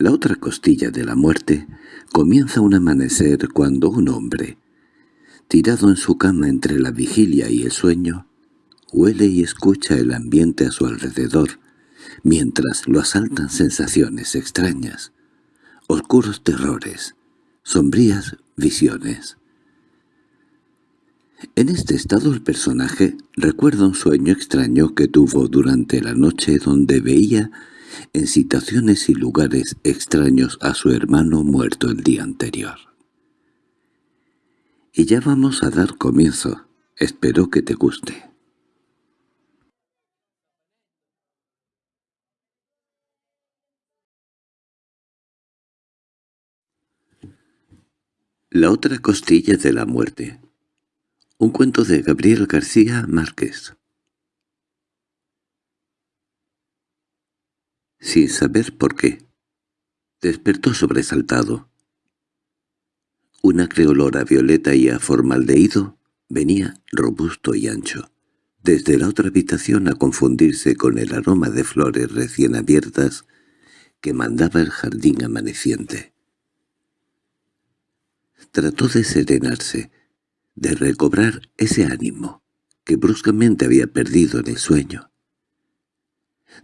La otra costilla de la muerte comienza un amanecer cuando un hombre, tirado en su cama entre la vigilia y el sueño, huele y escucha el ambiente a su alrededor, mientras lo asaltan sensaciones extrañas, oscuros terrores, sombrías visiones. En este estado el personaje recuerda un sueño extraño que tuvo durante la noche donde veía en situaciones y lugares extraños a su hermano muerto el día anterior. Y ya vamos a dar comienzo. Espero que te guste. La otra costilla de la muerte Un cuento de Gabriel García Márquez Sin saber por qué, despertó sobresaltado. Una creolora violeta y a formaldehído venía robusto y ancho, desde la otra habitación a confundirse con el aroma de flores recién abiertas que mandaba el jardín amaneciente. Trató de serenarse, de recobrar ese ánimo que bruscamente había perdido en el sueño.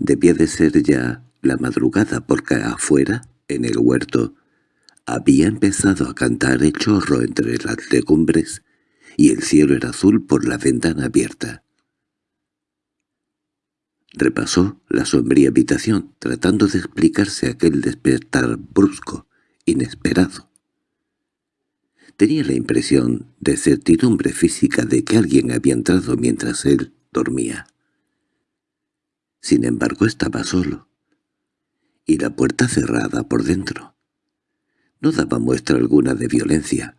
Debía de ser ya la madrugada porque afuera, en el huerto, había empezado a cantar el chorro entre las legumbres y el cielo era azul por la ventana abierta. Repasó la sombría habitación, tratando de explicarse aquel despertar brusco, inesperado. Tenía la impresión de certidumbre física de que alguien había entrado mientras él dormía. Sin embargo estaba solo, y la puerta cerrada por dentro. No daba muestra alguna de violencia.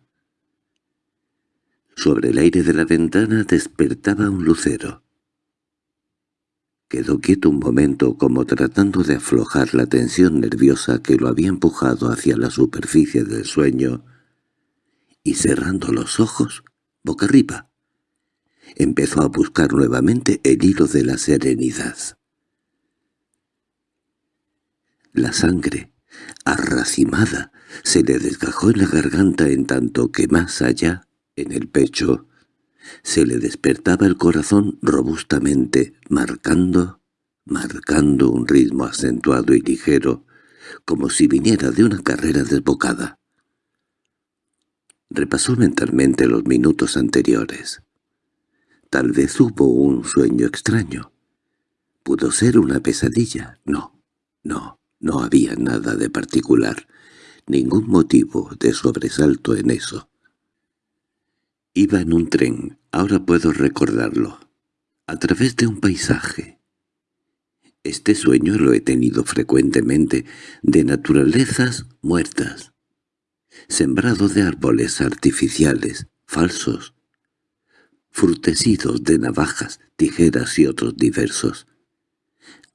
Sobre el aire de la ventana despertaba un lucero. Quedó quieto un momento como tratando de aflojar la tensión nerviosa que lo había empujado hacia la superficie del sueño y cerrando los ojos, boca arriba, empezó a buscar nuevamente el hilo de la serenidad. La sangre, arracimada, se le desgajó en la garganta en tanto que más allá, en el pecho, se le despertaba el corazón robustamente, marcando, marcando un ritmo acentuado y ligero, como si viniera de una carrera desbocada. Repasó mentalmente los minutos anteriores. Tal vez hubo un sueño extraño. ¿Pudo ser una pesadilla? No, no, no había nada de particular, ningún motivo de sobresalto en eso. Iba en un tren, ahora puedo recordarlo, a través de un paisaje. Este sueño lo he tenido frecuentemente, de naturalezas muertas, sembrado de árboles artificiales, falsos, frutecidos de navajas, tijeras y otros diversos.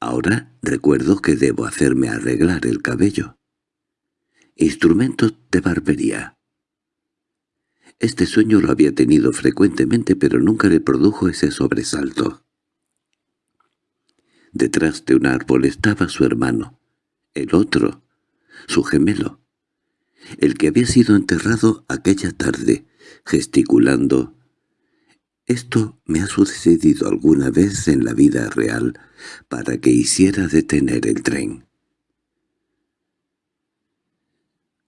Ahora recuerdo que debo hacerme arreglar el cabello. Instrumentos de barbería. Este sueño lo había tenido frecuentemente pero nunca le produjo ese sobresalto. Detrás de un árbol estaba su hermano, el otro, su gemelo, el que había sido enterrado aquella tarde, gesticulando. Esto me ha sucedido alguna vez en la vida real para que hiciera detener el tren.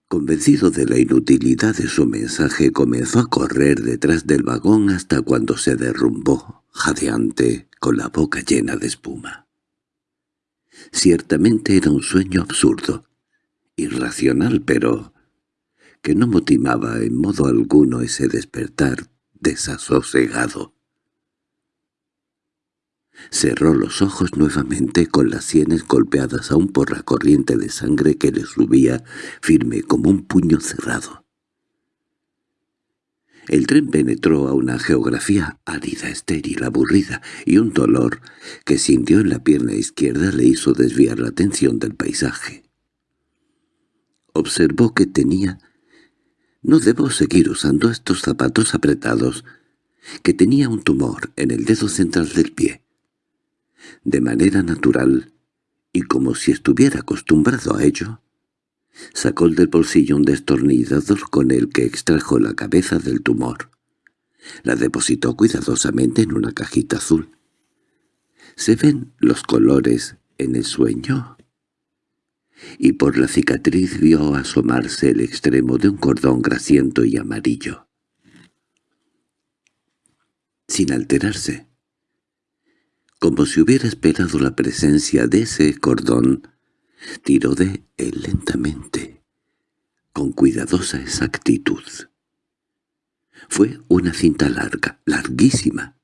Convencido de la inutilidad de su mensaje, comenzó a correr detrás del vagón hasta cuando se derrumbó, jadeante, con la boca llena de espuma. Ciertamente era un sueño absurdo, irracional, pero que no motivaba en modo alguno ese despertar desasosegado. Cerró los ojos nuevamente con las sienes golpeadas aún por la corriente de sangre que le subía firme como un puño cerrado. El tren penetró a una geografía árida, estéril, aburrida, y un dolor que sintió en la pierna izquierda le hizo desviar la atención del paisaje. Observó que tenía no debo seguir usando estos zapatos apretados, que tenía un tumor en el dedo central del pie. De manera natural, y como si estuviera acostumbrado a ello, Sacó del bolsillo un destornillador con el que extrajo la cabeza del tumor. La depositó cuidadosamente en una cajita azul. ¿Se ven los colores en el sueño? Y por la cicatriz vio asomarse el extremo de un cordón grasiento y amarillo. Sin alterarse, como si hubiera esperado la presencia de ese cordón, tiró de él lentamente, con cuidadosa exactitud. Fue una cinta larga, larguísima,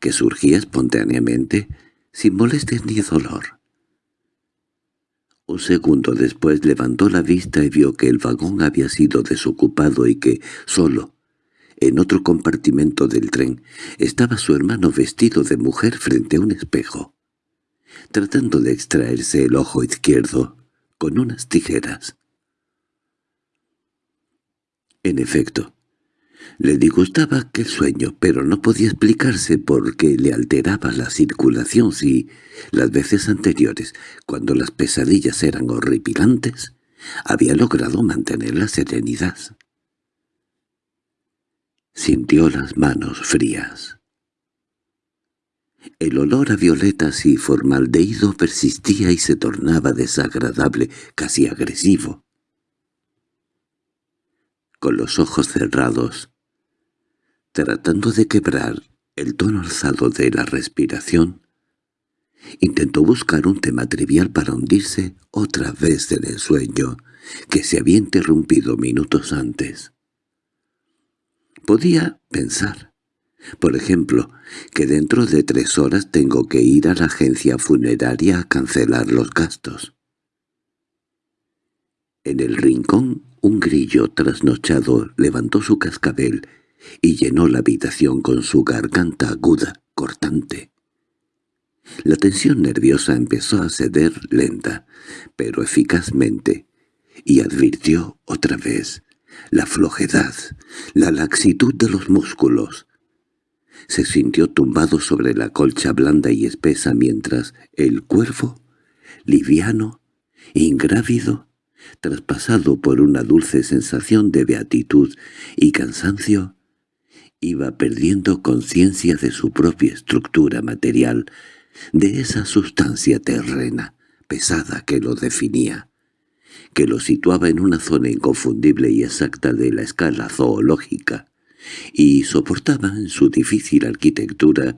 que surgía espontáneamente, sin molestias ni dolor. Un segundo después levantó la vista y vio que el vagón había sido desocupado y que, solo, en otro compartimento del tren, estaba su hermano vestido de mujer frente a un espejo, tratando de extraerse el ojo izquierdo con unas tijeras. En efecto, le disgustaba aquel sueño, pero no podía explicarse por qué le alteraba la circulación si, las veces anteriores, cuando las pesadillas eran horripilantes, había logrado mantener la serenidad. Sintió las manos frías. El olor a violetas y formaldehído persistía y se tornaba desagradable, casi agresivo. Con los ojos cerrados, tratando de quebrar el tono alzado de la respiración, intentó buscar un tema trivial para hundirse otra vez en el sueño que se había interrumpido minutos antes. Podía pensar, por ejemplo, que dentro de tres horas tengo que ir a la agencia funeraria a cancelar los gastos. En el rincón un grillo trasnochado levantó su cascabel y llenó la habitación con su garganta aguda, cortante. La tensión nerviosa empezó a ceder lenta, pero eficazmente, y advirtió otra vez la flojedad, la laxitud de los músculos. Se sintió tumbado sobre la colcha blanda y espesa mientras el cuervo, liviano, ingrávido, traspasado por una dulce sensación de beatitud y cansancio, iba perdiendo conciencia de su propia estructura material, de esa sustancia terrena, pesada que lo definía que lo situaba en una zona inconfundible y exacta de la escala zoológica, y soportaba en su difícil arquitectura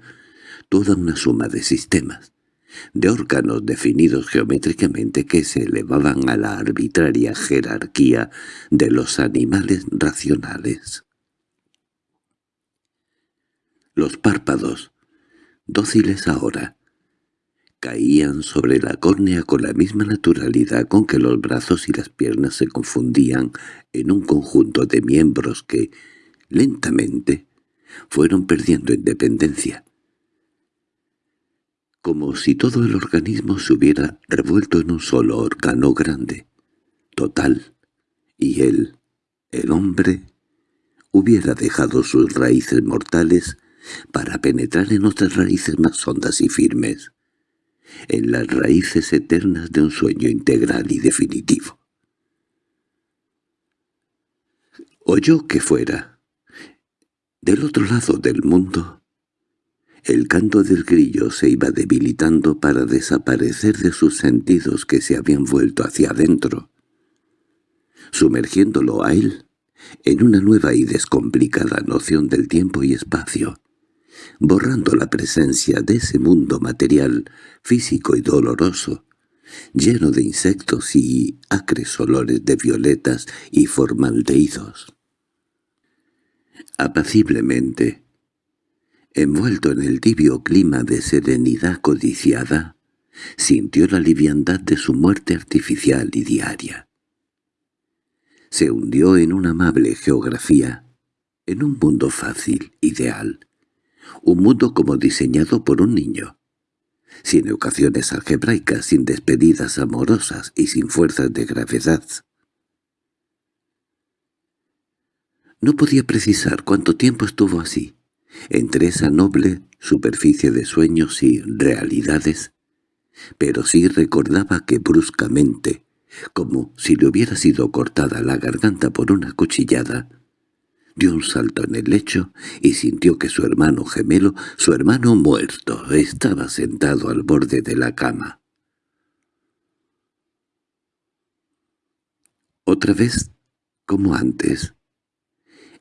toda una suma de sistemas, de órganos definidos geométricamente que se elevaban a la arbitraria jerarquía de los animales racionales. Los párpados, dóciles ahora, caían sobre la córnea con la misma naturalidad con que los brazos y las piernas se confundían en un conjunto de miembros que, lentamente, fueron perdiendo independencia. Como si todo el organismo se hubiera revuelto en un solo órgano grande, total, y él, el hombre, hubiera dejado sus raíces mortales para penetrar en otras raíces más hondas y firmes en las raíces eternas de un sueño integral y definitivo. Oyó que fuera, del otro lado del mundo, el canto del grillo se iba debilitando para desaparecer de sus sentidos que se habían vuelto hacia adentro, sumergiéndolo a él en una nueva y descomplicada noción del tiempo y espacio borrando la presencia de ese mundo material, físico y doloroso, lleno de insectos y acres olores de violetas y formaldehídos. Apaciblemente, envuelto en el tibio clima de serenidad codiciada, sintió la liviandad de su muerte artificial y diaria. Se hundió en una amable geografía, en un mundo fácil, ideal, un mundo como diseñado por un niño, sin ecuaciones algebraicas, sin despedidas amorosas y sin fuerzas de gravedad. No podía precisar cuánto tiempo estuvo así, entre esa noble superficie de sueños y realidades, pero sí recordaba que bruscamente, como si le hubiera sido cortada la garganta por una cuchillada, dio un salto en el lecho y sintió que su hermano gemelo, su hermano muerto, estaba sentado al borde de la cama. Otra vez, como antes,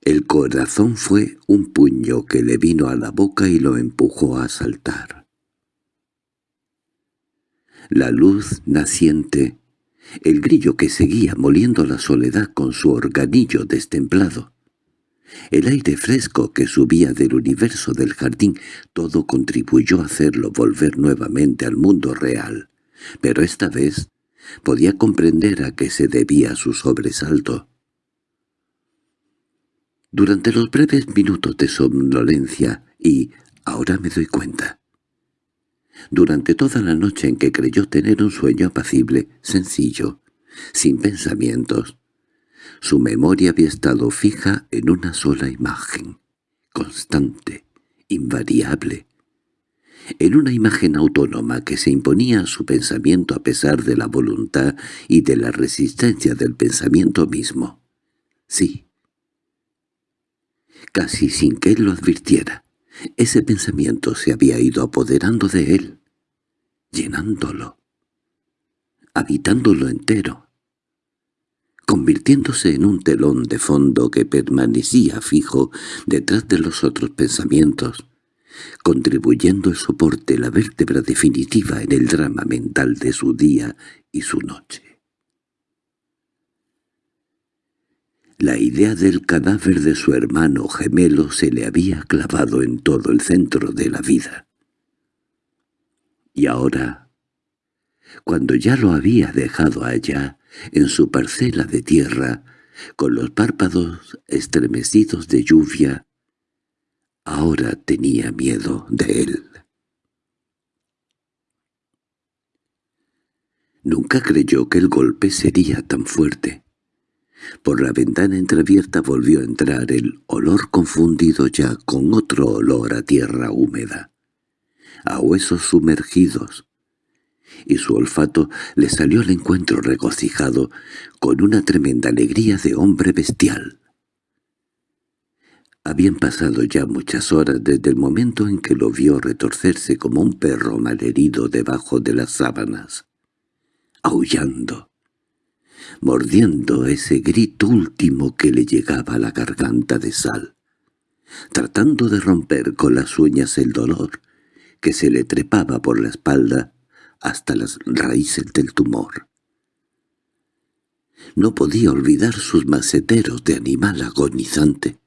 el corazón fue un puño que le vino a la boca y lo empujó a saltar. La luz naciente, el grillo que seguía moliendo la soledad con su organillo destemplado, el aire fresco que subía del universo del jardín, todo contribuyó a hacerlo volver nuevamente al mundo real, pero esta vez podía comprender a qué se debía su sobresalto. Durante los breves minutos de somnolencia, y ahora me doy cuenta, durante toda la noche en que creyó tener un sueño apacible, sencillo, sin pensamientos, su memoria había estado fija en una sola imagen, constante, invariable, en una imagen autónoma que se imponía a su pensamiento a pesar de la voluntad y de la resistencia del pensamiento mismo. Sí. Casi sin que él lo advirtiera, ese pensamiento se había ido apoderando de él, llenándolo, habitándolo entero, convirtiéndose en un telón de fondo que permanecía fijo detrás de los otros pensamientos, contribuyendo el soporte, la vértebra definitiva en el drama mental de su día y su noche. La idea del cadáver de su hermano gemelo se le había clavado en todo el centro de la vida. Y ahora, cuando ya lo había dejado allá, en su parcela de tierra, con los párpados estremecidos de lluvia, Ahora tenía miedo de él. Nunca creyó que el golpe sería tan fuerte. Por la ventana entreabierta volvió a entrar el olor confundido ya con otro olor a tierra húmeda, a huesos sumergidos, y su olfato le salió al encuentro regocijado con una tremenda alegría de hombre bestial. Habían pasado ya muchas horas desde el momento en que lo vio retorcerse como un perro malherido debajo de las sábanas, aullando, mordiendo ese grito último que le llegaba a la garganta de sal, tratando de romper con las uñas el dolor que se le trepaba por la espalda hasta las raíces del tumor. No podía olvidar sus maceteros de animal agonizante,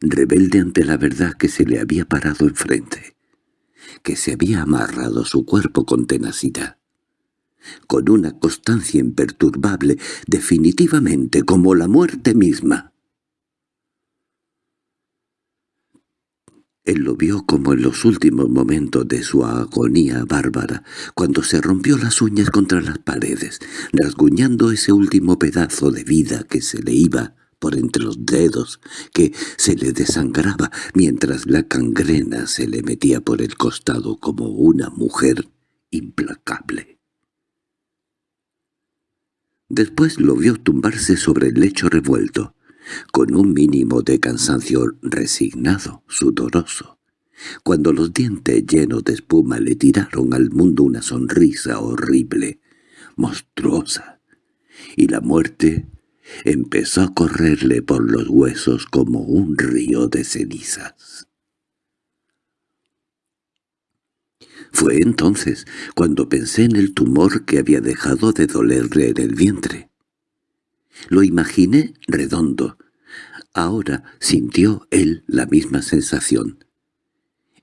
rebelde ante la verdad que se le había parado enfrente, que se había amarrado su cuerpo con tenacidad, con una constancia imperturbable, definitivamente como la muerte misma. Él lo vio como en los últimos momentos de su agonía bárbara, cuando se rompió las uñas contra las paredes, rasguñando ese último pedazo de vida que se le iba por entre los dedos, que se le desangraba mientras la cangrena se le metía por el costado como una mujer implacable. Después lo vio tumbarse sobre el lecho revuelto, con un mínimo de cansancio resignado, sudoroso, cuando los dientes llenos de espuma le tiraron al mundo una sonrisa horrible, monstruosa, y la muerte empezó a correrle por los huesos como un río de cenizas. Fue entonces cuando pensé en el tumor que había dejado de dolerle en el vientre. Lo imaginé redondo. Ahora sintió él la misma sensación.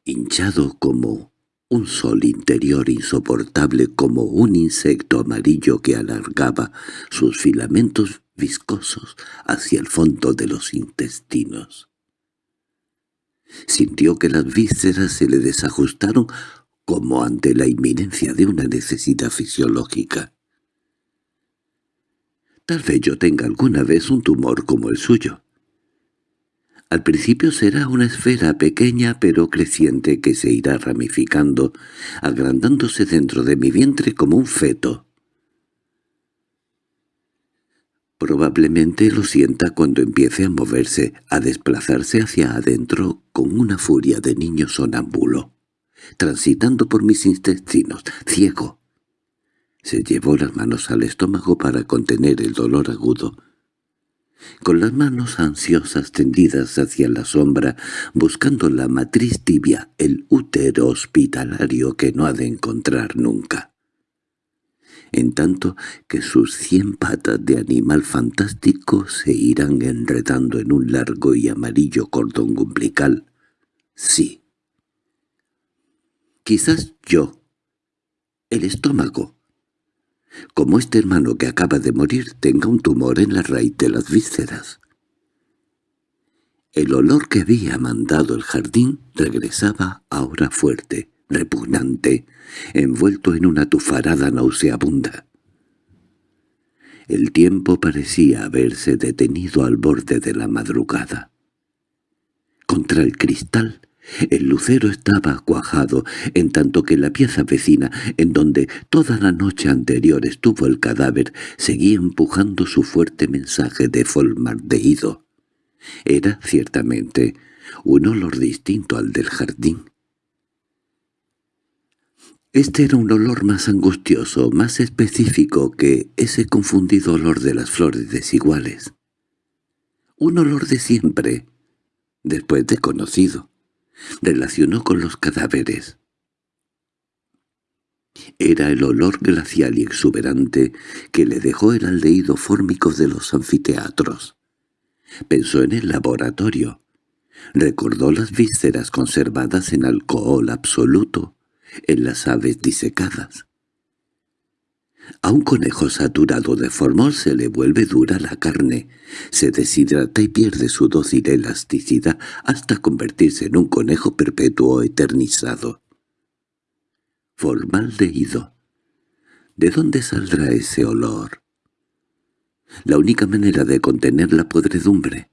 Hinchado como un sol interior insoportable como un insecto amarillo que alargaba sus filamentos viscosos hacia el fondo de los intestinos. Sintió que las vísceras se le desajustaron como ante la inminencia de una necesidad fisiológica. Tal vez yo tenga alguna vez un tumor como el suyo. Al principio será una esfera pequeña pero creciente que se irá ramificando, agrandándose dentro de mi vientre como un feto. Probablemente lo sienta cuando empiece a moverse, a desplazarse hacia adentro con una furia de niño sonámbulo, transitando por mis intestinos, ciego. Se llevó las manos al estómago para contener el dolor agudo. Con las manos ansiosas tendidas hacia la sombra, buscando la matriz tibia, el útero hospitalario que no ha de encontrar nunca en tanto que sus cien patas de animal fantástico se irán enredando en un largo y amarillo cordón umbilical. Sí. Quizás yo, el estómago, como este hermano que acaba de morir tenga un tumor en la raíz de las vísceras. El olor que había mandado el jardín regresaba ahora fuerte, repugnante, envuelto en una tufarada nauseabunda. El tiempo parecía haberse detenido al borde de la madrugada. Contra el cristal, el lucero estaba cuajado, en tanto que la pieza vecina, en donde toda la noche anterior estuvo el cadáver, seguía empujando su fuerte mensaje de folmardeído. Era, ciertamente, un olor distinto al del jardín. Este era un olor más angustioso, más específico que ese confundido olor de las flores desiguales. Un olor de siempre, después de conocido, relacionó con los cadáveres. Era el olor glacial y exuberante que le dejó el aldeído fórmico de los anfiteatros. Pensó en el laboratorio. Recordó las vísceras conservadas en alcohol absoluto, en las aves disecadas. A un conejo saturado de formol se le vuelve dura la carne, se deshidrata y pierde su dócil elasticidad hasta convertirse en un conejo perpetuo eternizado. Formaldehído. ¿De dónde saldrá ese olor? La única manera de contener la podredumbre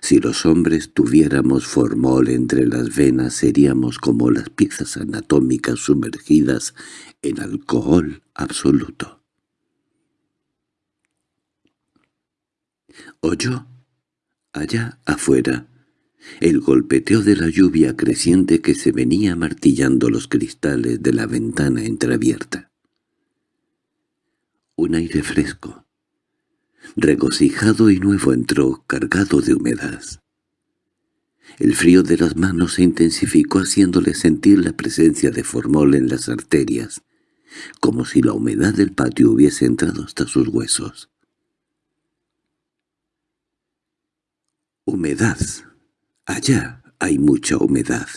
si los hombres tuviéramos formol entre las venas seríamos como las piezas anatómicas sumergidas en alcohol absoluto. Oyó, allá afuera, el golpeteo de la lluvia creciente que se venía martillando los cristales de la ventana entreabierta. Un aire fresco, regocijado y nuevo entró, cargado de humedad. El frío de las manos se intensificó haciéndole sentir la presencia de formol en las arterias, como si la humedad del patio hubiese entrado hasta sus huesos. Humedad. Allá hay mucha humedad.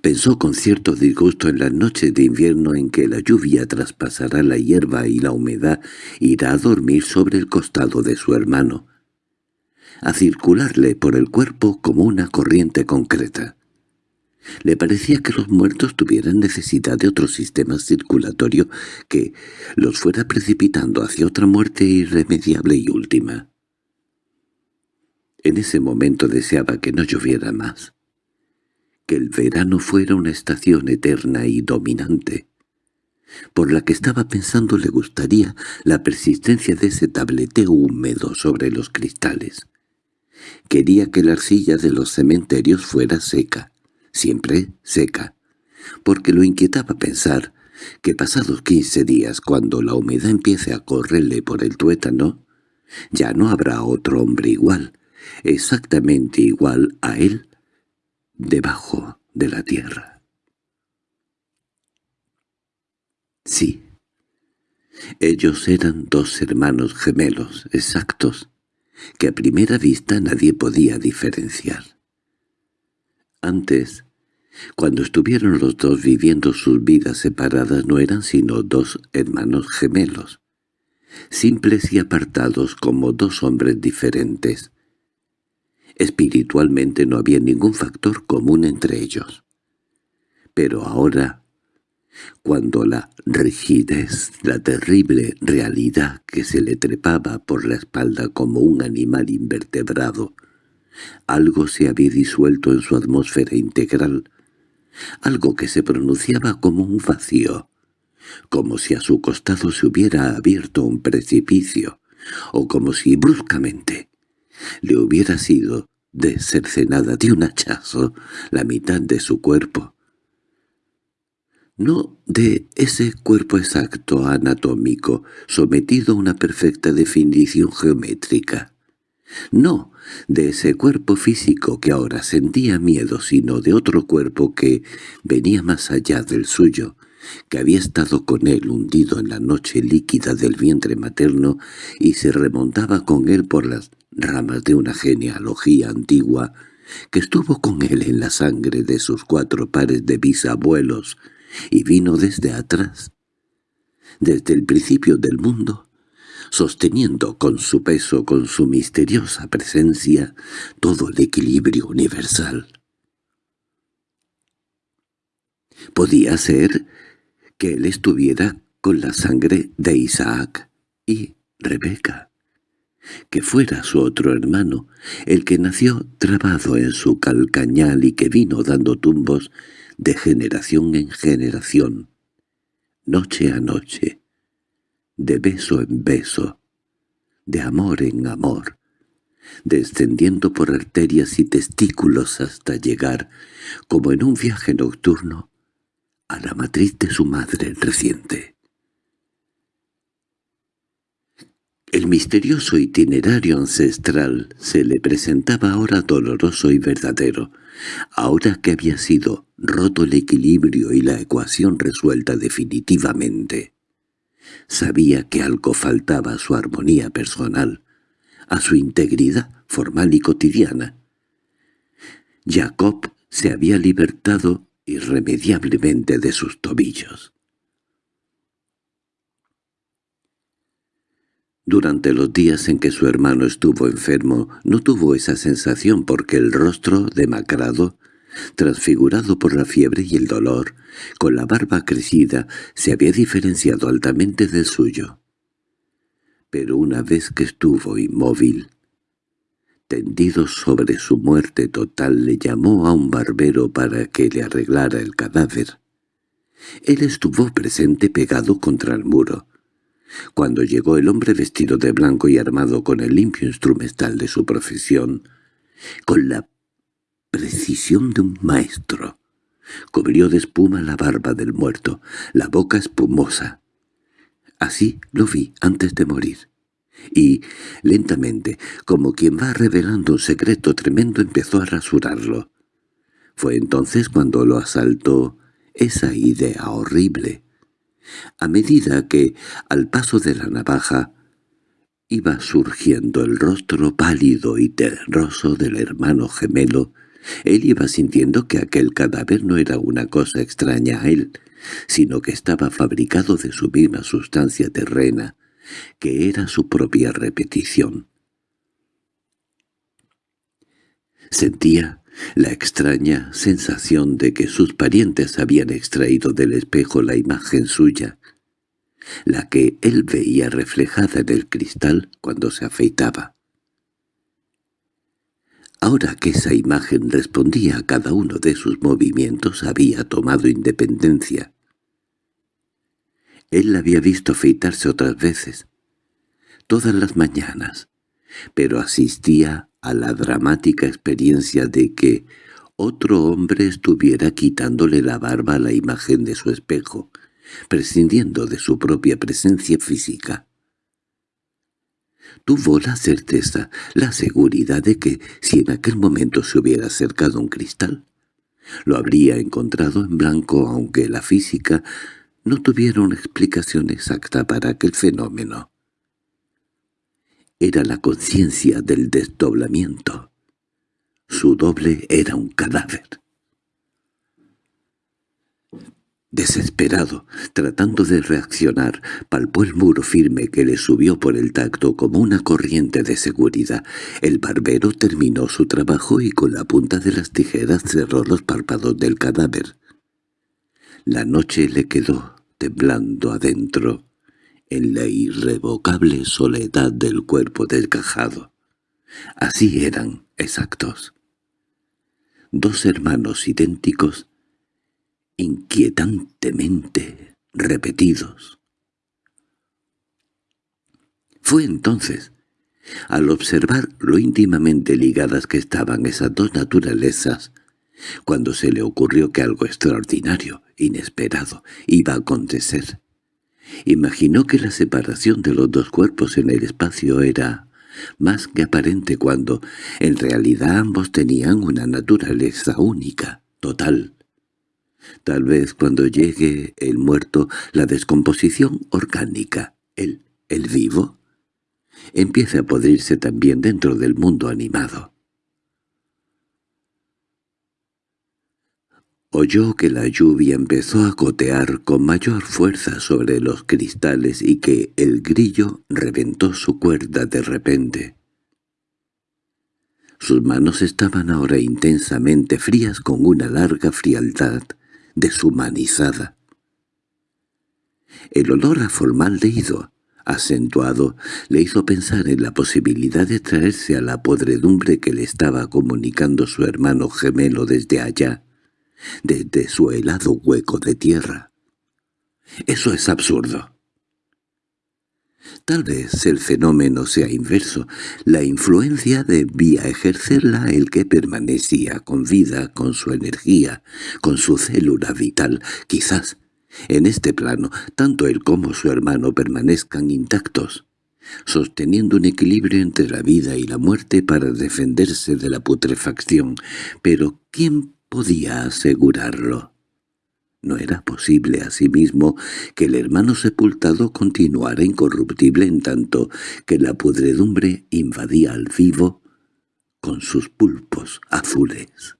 Pensó con cierto disgusto en las noches de invierno en que la lluvia traspasará la hierba y la humedad irá a dormir sobre el costado de su hermano, a circularle por el cuerpo como una corriente concreta. Le parecía que los muertos tuvieran necesidad de otro sistema circulatorio que los fuera precipitando hacia otra muerte irremediable y última. En ese momento deseaba que no lloviera más que el verano fuera una estación eterna y dominante. Por la que estaba pensando le gustaría la persistencia de ese tableteo húmedo sobre los cristales. Quería que la arcilla de los cementerios fuera seca, siempre seca, porque lo inquietaba pensar que pasados quince días, cuando la humedad empiece a correrle por el tuétano, ya no habrá otro hombre igual, exactamente igual a él, debajo de la tierra. Sí, ellos eran dos hermanos gemelos exactos, que a primera vista nadie podía diferenciar. Antes, cuando estuvieron los dos viviendo sus vidas separadas no eran sino dos hermanos gemelos, simples y apartados como dos hombres diferentes, Espiritualmente no había ningún factor común entre ellos. Pero ahora, cuando la rigidez, la terrible realidad que se le trepaba por la espalda como un animal invertebrado, algo se había disuelto en su atmósfera integral, algo que se pronunciaba como un vacío, como si a su costado se hubiera abierto un precipicio, o como si bruscamente le hubiera sido desercenada de un hachazo la mitad de su cuerpo. No de ese cuerpo exacto anatómico sometido a una perfecta definición geométrica. No de ese cuerpo físico que ahora sentía miedo, sino de otro cuerpo que venía más allá del suyo, que había estado con él hundido en la noche líquida del vientre materno y se remontaba con él por las ramas de una genealogía antigua que estuvo con él en la sangre de sus cuatro pares de bisabuelos y vino desde atrás, desde el principio del mundo, sosteniendo con su peso, con su misteriosa presencia, todo el equilibrio universal. Podía ser que él estuviera con la sangre de Isaac y Rebeca, que fuera su otro hermano, el que nació trabado en su calcañal y que vino dando tumbos de generación en generación, noche a noche, de beso en beso, de amor en amor, descendiendo por arterias y testículos hasta llegar, como en un viaje nocturno, a la matriz de su madre reciente. El misterioso itinerario ancestral se le presentaba ahora doloroso y verdadero, ahora que había sido roto el equilibrio y la ecuación resuelta definitivamente. Sabía que algo faltaba a su armonía personal, a su integridad formal y cotidiana. Jacob se había libertado irremediablemente de sus tobillos. Durante los días en que su hermano estuvo enfermo, no tuvo esa sensación porque el rostro demacrado transfigurado por la fiebre y el dolor, con la barba crecida, se había diferenciado altamente del suyo. Pero una vez que estuvo inmóvil, tendido sobre su muerte total, le llamó a un barbero para que le arreglara el cadáver. Él estuvo presente pegado contra el muro. Cuando llegó el hombre vestido de blanco y armado con el limpio instrumental de su profesión, con la precisión de un maestro. Cubrió de espuma la barba del muerto, la boca espumosa. Así lo vi antes de morir. Y, lentamente, como quien va revelando un secreto tremendo, empezó a rasurarlo. Fue entonces cuando lo asaltó esa idea horrible. A medida que, al paso de la navaja, iba surgiendo el rostro pálido y terroso del hermano gemelo, él iba sintiendo que aquel cadáver no era una cosa extraña a él, sino que estaba fabricado de su misma sustancia terrena, que era su propia repetición. Sentía la extraña sensación de que sus parientes habían extraído del espejo la imagen suya, la que él veía reflejada en el cristal cuando se afeitaba. Ahora que esa imagen respondía a cada uno de sus movimientos había tomado independencia. Él la había visto afeitarse otras veces, todas las mañanas, pero asistía a la dramática experiencia de que otro hombre estuviera quitándole la barba a la imagen de su espejo, prescindiendo de su propia presencia física. Tuvo la certeza, la seguridad de que, si en aquel momento se hubiera acercado un cristal, lo habría encontrado en blanco aunque la física no tuviera una explicación exacta para aquel fenómeno. Era la conciencia del desdoblamiento. Su doble era un cadáver. Desesperado, tratando de reaccionar, palpó el muro firme que le subió por el tacto como una corriente de seguridad. El barbero terminó su trabajo y con la punta de las tijeras cerró los párpados del cadáver. La noche le quedó temblando adentro, en la irrevocable soledad del cuerpo desgajado. Así eran, exactos. Dos hermanos idénticos inquietantemente repetidos. Fue entonces, al observar lo íntimamente ligadas que estaban esas dos naturalezas, cuando se le ocurrió que algo extraordinario, inesperado, iba a acontecer. Imaginó que la separación de los dos cuerpos en el espacio era más que aparente cuando, en realidad ambos tenían una naturaleza única, total. Tal vez cuando llegue el muerto, la descomposición orgánica, el, el vivo, empiece a podrirse también dentro del mundo animado. Oyó que la lluvia empezó a gotear con mayor fuerza sobre los cristales y que el grillo reventó su cuerda de repente. Sus manos estaban ahora intensamente frías con una larga frialdad deshumanizada. El olor a formaldehído, acentuado, le hizo pensar en la posibilidad de traerse a la podredumbre que le estaba comunicando su hermano gemelo desde allá, desde su helado hueco de tierra. Eso es absurdo. Tal vez el fenómeno sea inverso. La influencia debía ejercerla el que permanecía con vida, con su energía, con su célula vital. Quizás, en este plano, tanto él como su hermano permanezcan intactos, sosteniendo un equilibrio entre la vida y la muerte para defenderse de la putrefacción. Pero ¿quién podía asegurarlo. No era posible asimismo que el hermano sepultado continuara incorruptible en tanto que la pudredumbre invadía al vivo con sus pulpos azules.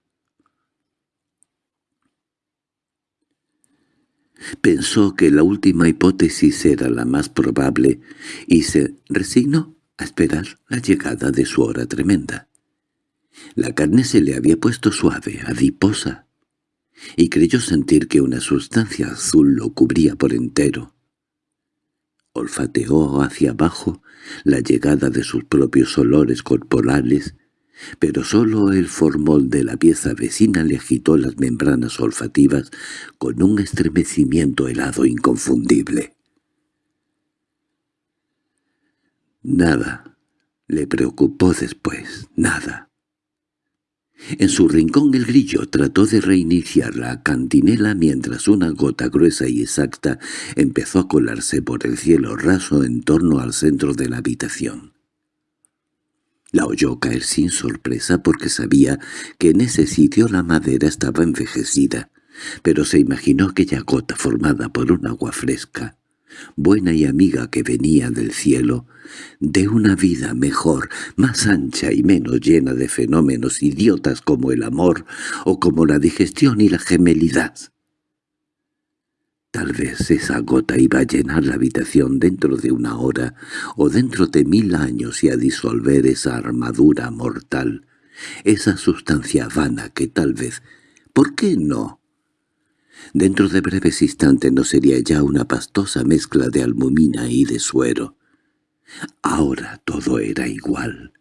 Pensó que la última hipótesis era la más probable y se resignó a esperar la llegada de su hora tremenda. La carne se le había puesto suave, adiposa, y creyó sentir que una sustancia azul lo cubría por entero. Olfateó hacia abajo la llegada de sus propios olores corporales, pero sólo el formol de la pieza vecina le agitó las membranas olfativas con un estremecimiento helado inconfundible. Nada le preocupó después, nada. En su rincón el grillo trató de reiniciar la cantinela mientras una gota gruesa y exacta empezó a colarse por el cielo raso en torno al centro de la habitación. La oyó caer sin sorpresa porque sabía que en ese sitio la madera estaba envejecida, pero se imaginó aquella gota formada por un agua fresca, buena y amiga que venía del cielo, de una vida mejor, más ancha y menos llena de fenómenos idiotas como el amor o como la digestión y la gemelidad. Tal vez esa gota iba a llenar la habitación dentro de una hora o dentro de mil años y a disolver esa armadura mortal, esa sustancia vana que tal vez, ¿por qué no?, Dentro de breves instantes no sería ya una pastosa mezcla de almumina y de suero. Ahora todo era igual.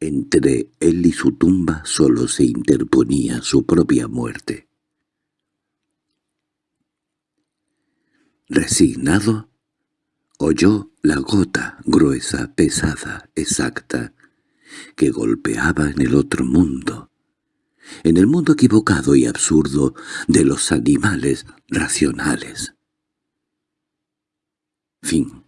Entre él y su tumba solo se interponía su propia muerte. Resignado, oyó la gota gruesa, pesada, exacta, que golpeaba en el otro mundo, en el mundo equivocado y absurdo de los animales racionales. Fin